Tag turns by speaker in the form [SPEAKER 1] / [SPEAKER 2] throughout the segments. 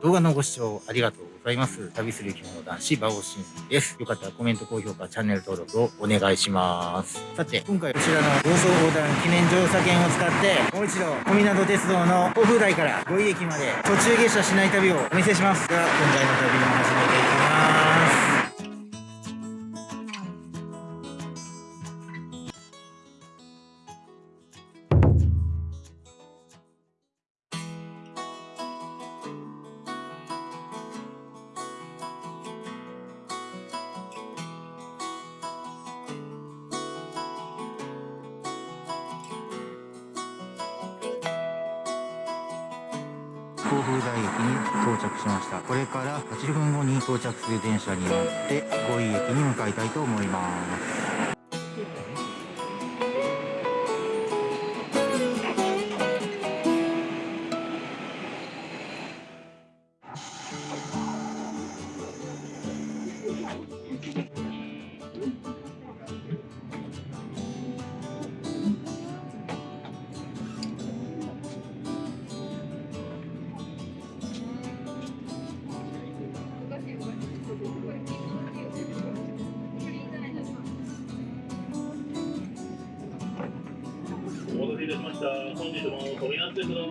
[SPEAKER 1] 動画のご視聴ありがとうございます。旅する着物男子、バオシンです。よかったらコメント、高評価、チャンネル登録をお願いします。さて、今回こちらの房総横断記念乗車券を使って、もう一度、小湊鉄道の甲府台から五井駅まで途中下車しない旅をお見せします。では、今回の旅も始甲府台駅に到着しました。これから8分後に到着する電車に乗って五井駅に向かいたいと思います。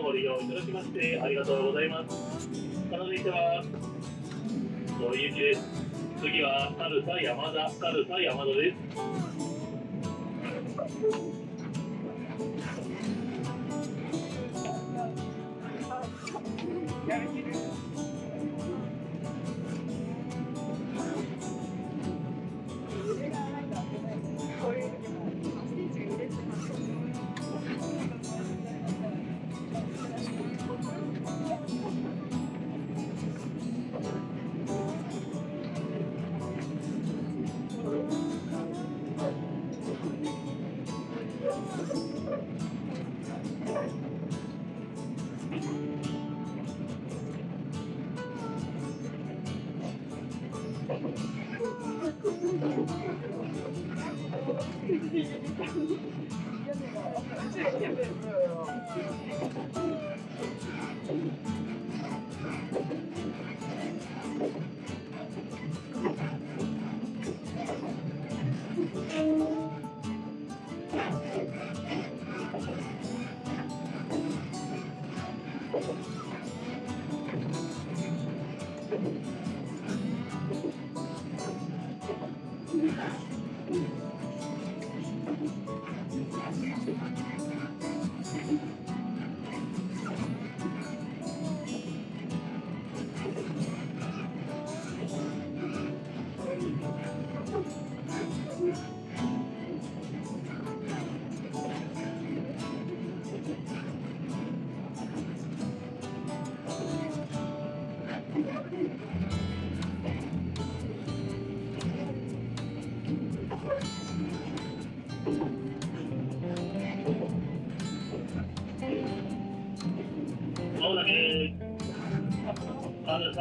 [SPEAKER 2] ご利用いただきましてありがとうございます。続いてはご行きです次は軽さ山田軽さ山田です。関西 J'avais peur.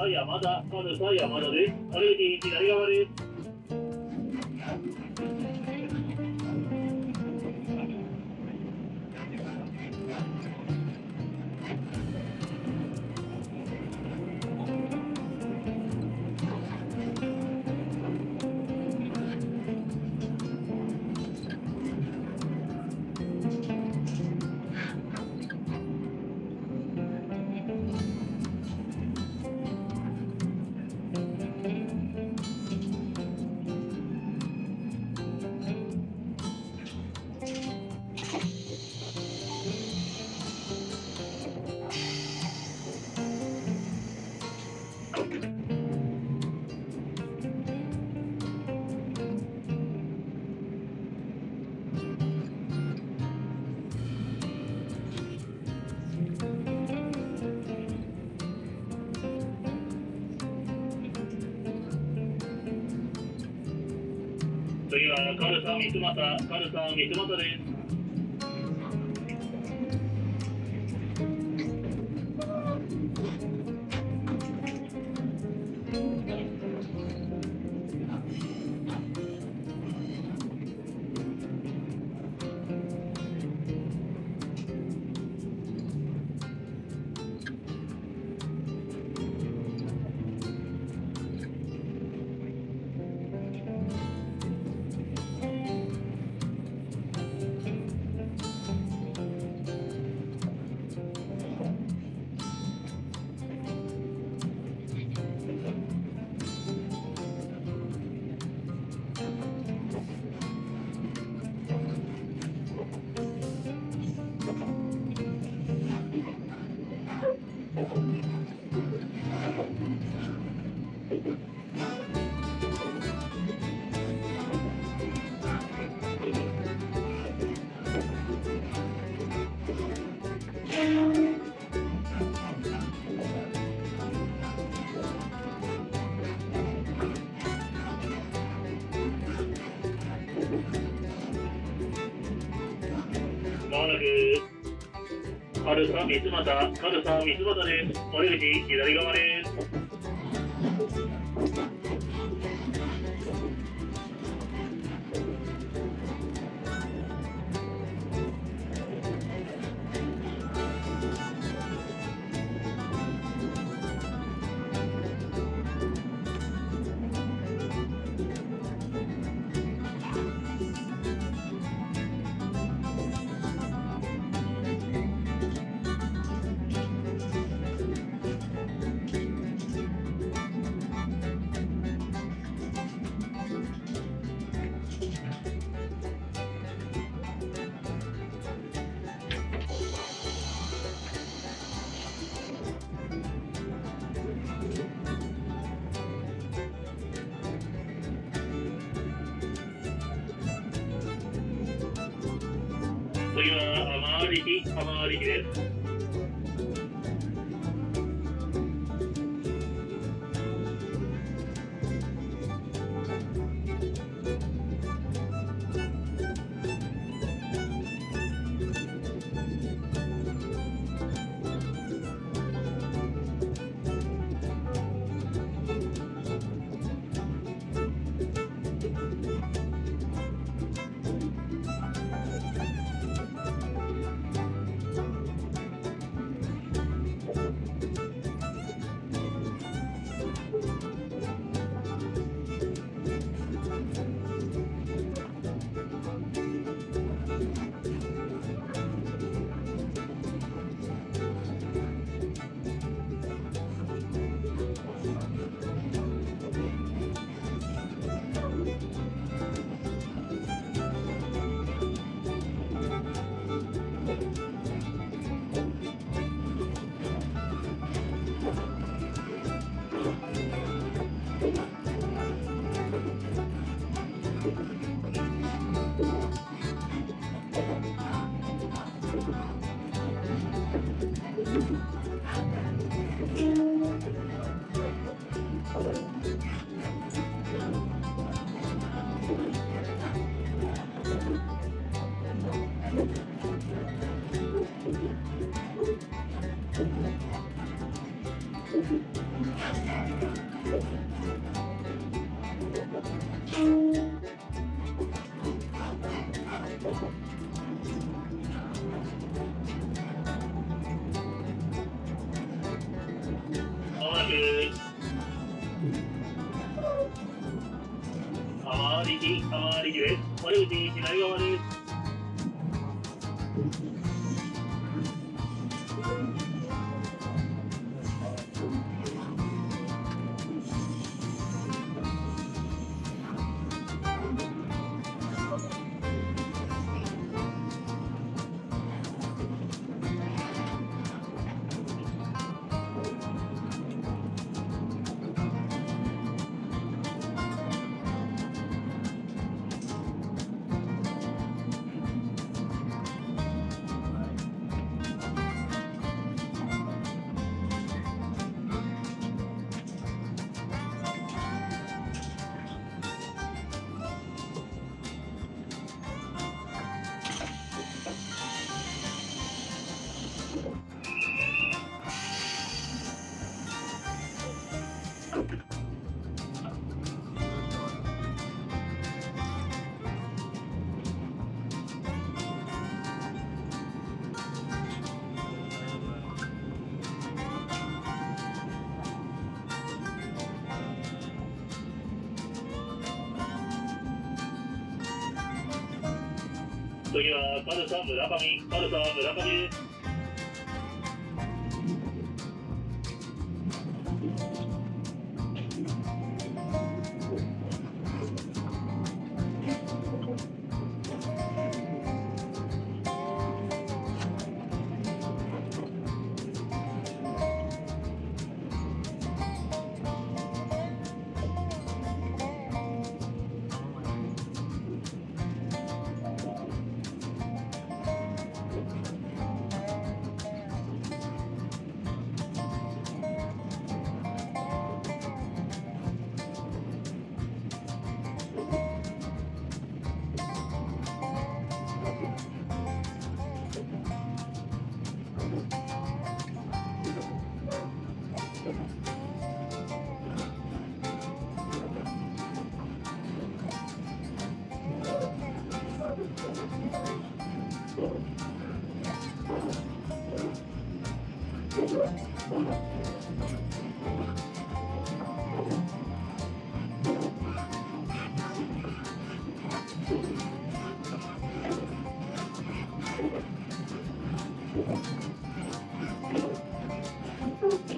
[SPEAKER 2] 山田、まず山田です。歩いて左側です。カルサ三俣、カルサ三俣です。く、軽さ三俣、軽さ三俣です。森口、左側です。次は甘力、甘力です。次は、パルサ村上、パルサ村上です。Okay.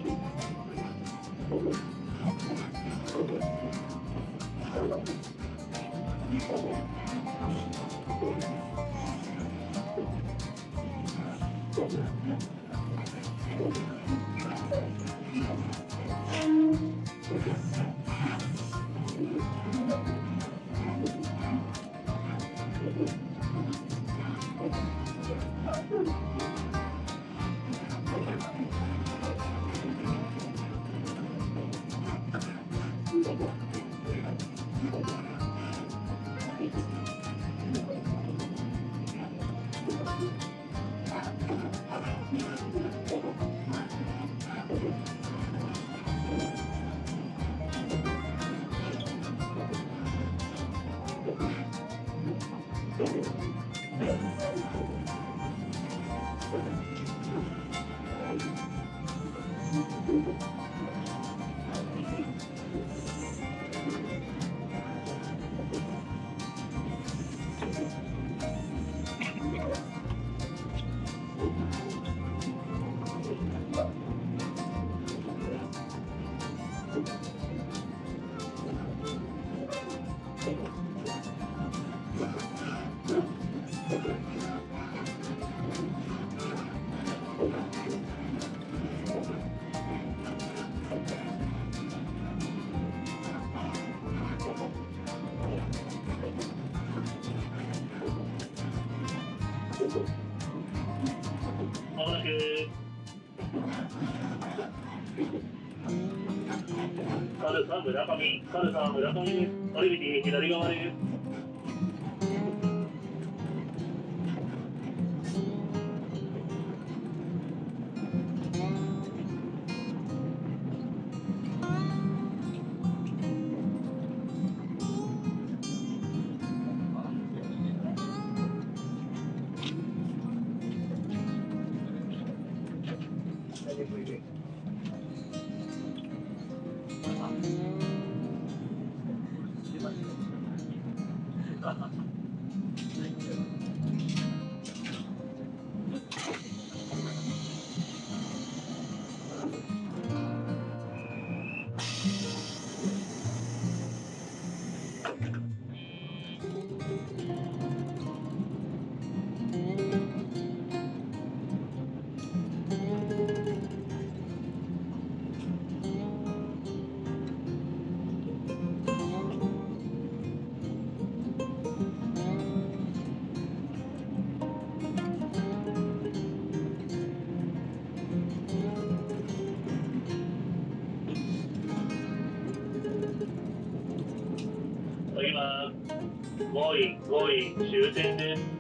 [SPEAKER 2] カルサ村上、カルサ村上です。折口左側です。今、5位、5位、終点です。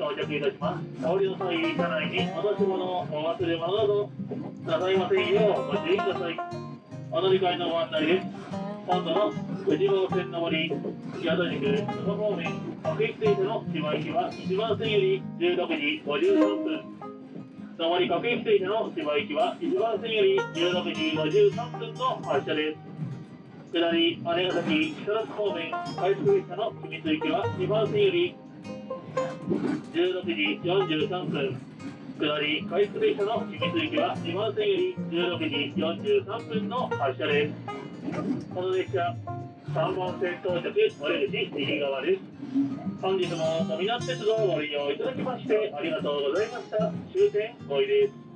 [SPEAKER 2] 到着いたします。お降りの際、車内に戻し物、お忘れ物などなさいませんようご注意ください。お乗り換えのご案内です。本土の藤坊線上り、宿宿、その方面、各駅停車の芝行きは1番線より16時53分。上り各駅停車の芝行きは1番線より16時53分の発車です。下り、姉崎、木更津方面、快速列車の君津行きは2番線より16時43分。下り、回復列車の引き続きは2番線より16時43分の発車です。この列車、3本線到着、お出口右側です。本日も小湊鉄道をご利用いただきましてありがとうございました。終点5位です。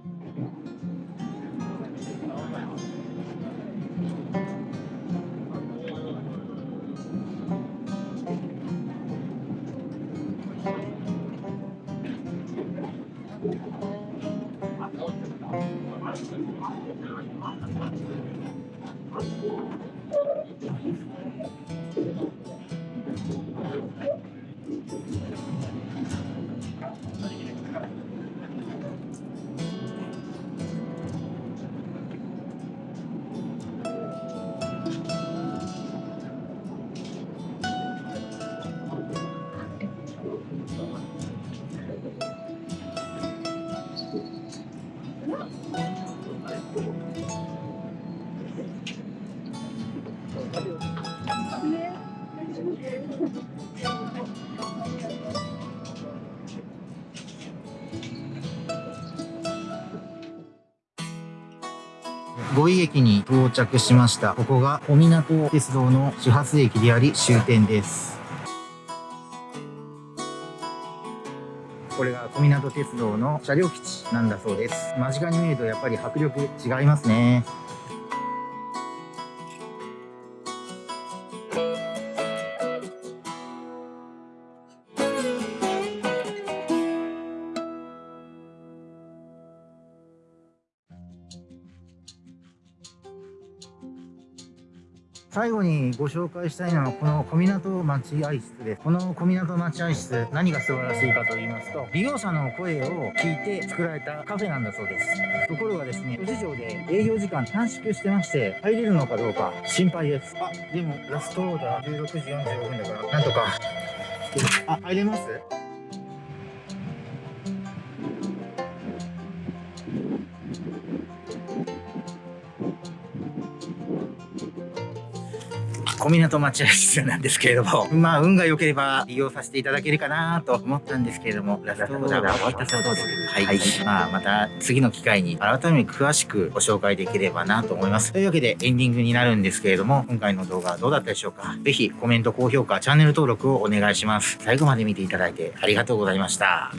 [SPEAKER 1] I'm 五井駅に到着しました。ここが小湊鉄道の始発駅であり終点です。これが小湊鉄道の車両基地なんだそうです。間近に見るとやっぱり迫力違いますね。最後にご紹介したいのはこの小湊待合室です。この小湊待合室何が素晴らしいかと言いますと利用者の声を聞いて作られたカフェなんだそうです。ところがですね、諸事情で営業時間短縮してまして入れるのかどうか心配です。あ、でもラストオーダー16時45分だからなんとか。あ、入れます？小湊待合室なんですけれども、まあ、運が良ければ利用させていただけるかなと思ったんですけれども、ラストオーダーは終わったそうです。はい。まあ、また次の機会に改めて詳しくご紹介できればなと思います。というわけでエンディングになるんですけれども、今回の動画はどうだったでしょうかぜひコメント、高評価、チャンネル登録をお願いします。最後まで見ていただいてありがとうございました。